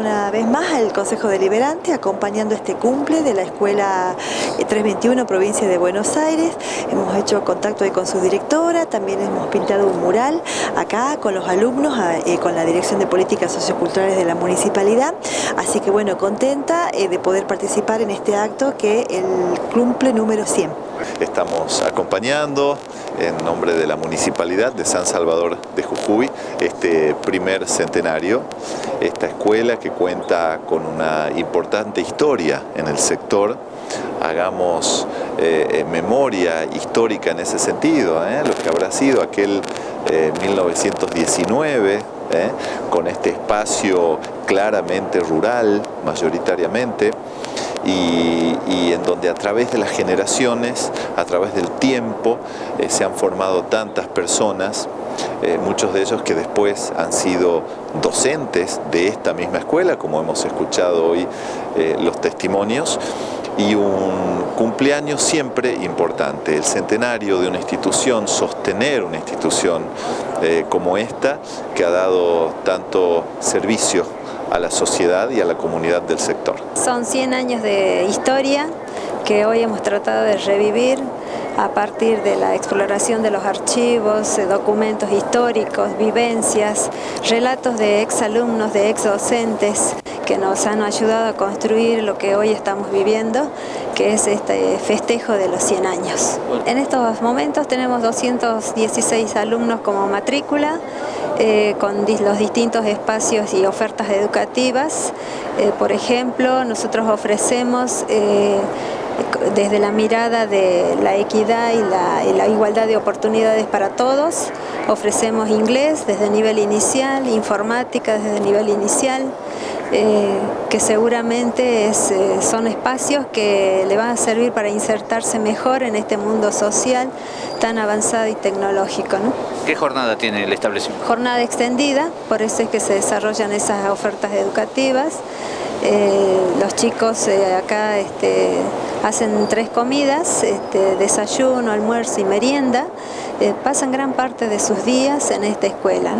una vez más al Consejo Deliberante acompañando este cumple de la Escuela 321 Provincia de Buenos Aires. Hemos hecho contacto con su directora, también hemos pintado un mural acá con los alumnos, eh, con la Dirección de Políticas Socioculturales de la Municipalidad. Así que bueno, contenta eh, de poder participar en este acto que el cumple número 100. Estamos acompañando en nombre de la Municipalidad de San Salvador de Jujuy este primer centenario, esta escuela que cuenta con una importante historia en el sector, hagamos eh, memoria histórica en ese sentido, ¿eh? lo que habrá sido aquel 1919, ¿eh? con este espacio claramente rural, mayoritariamente, y, en donde a través de las generaciones, a través del tiempo, eh, se han formado tantas personas, eh, muchos de ellos que después han sido docentes de esta misma escuela, como hemos escuchado hoy eh, los testimonios, y un cumpleaños siempre importante, el centenario de una institución, sostener una institución como esta, que ha dado tanto servicio a la sociedad y a la comunidad del sector. Son 100 años de historia que hoy hemos tratado de revivir a partir de la exploración de los archivos, documentos históricos, vivencias, relatos de exalumnos, de exdocentes que nos han ayudado a construir lo que hoy estamos viviendo, que es este festejo de los 100 años. En estos momentos tenemos 216 alumnos como matrícula, eh, con los distintos espacios y ofertas educativas. Eh, por ejemplo, nosotros ofrecemos eh, desde la mirada de la equidad y la, igualdad de oportunidades para todos, ofrecemos inglés desde nivel inicial, informática desde nivel inicial, que seguramente son espacios que le van a servir para insertarse mejor en este mundo social tan avanzado y tecnológico. ¿Qué jornada tiene el establecimiento? Jornada extendida, por eso es que se desarrollan esas ofertas educativas. Eh, los chicos eh, acá este, hacen tres comidas, este, desayuno, almuerzo y merienda. Eh, pasan gran parte de sus días en esta escuela.